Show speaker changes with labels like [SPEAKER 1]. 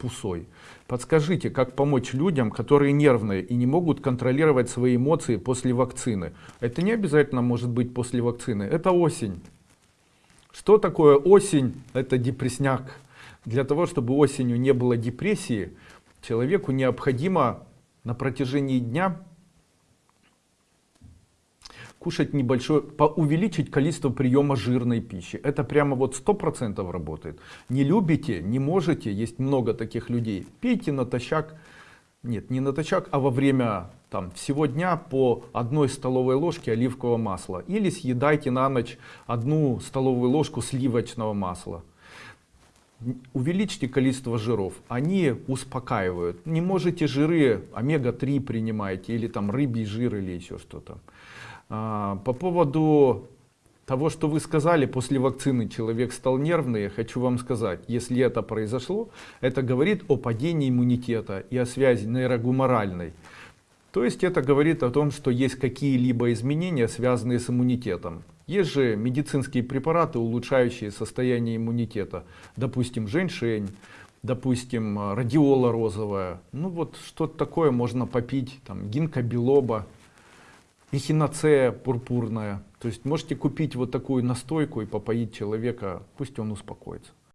[SPEAKER 1] пусой. Подскажите, как помочь людям, которые нервные и не могут контролировать свои эмоции после вакцины? Это не обязательно может быть после вакцины, это осень. Что такое осень? Это депресняк. Для того, чтобы осенью не было депрессии, человеку необходимо на протяжении дня кушать небольшое, увеличить количество приема жирной пищи. Это прямо вот сто процентов работает. Не любите, не можете, есть много таких людей. Пейте натощак, нет, не натощак, а во время там, всего дня по одной столовой ложке оливкового масла. Или съедайте на ночь одну столовую ложку сливочного масла. Увеличьте количество жиров, они успокаивают. Не можете жиры, омега-3 принимаете, или там рыбий жир, или еще что-то. А, по поводу того, что вы сказали, после вакцины человек стал нервный, я хочу вам сказать, если это произошло, это говорит о падении иммунитета и о связи нейрогуморальной. То есть это говорит о том, что есть какие-либо изменения, связанные с иммунитетом. Есть же медицинские препараты, улучшающие состояние иммунитета. Допустим, женьшень, допустим, радиола розовая. Ну вот что-то такое можно попить, там, гинка белоба эхиноцея пурпурная. То есть можете купить вот такую настойку и попоить человека, пусть он успокоится.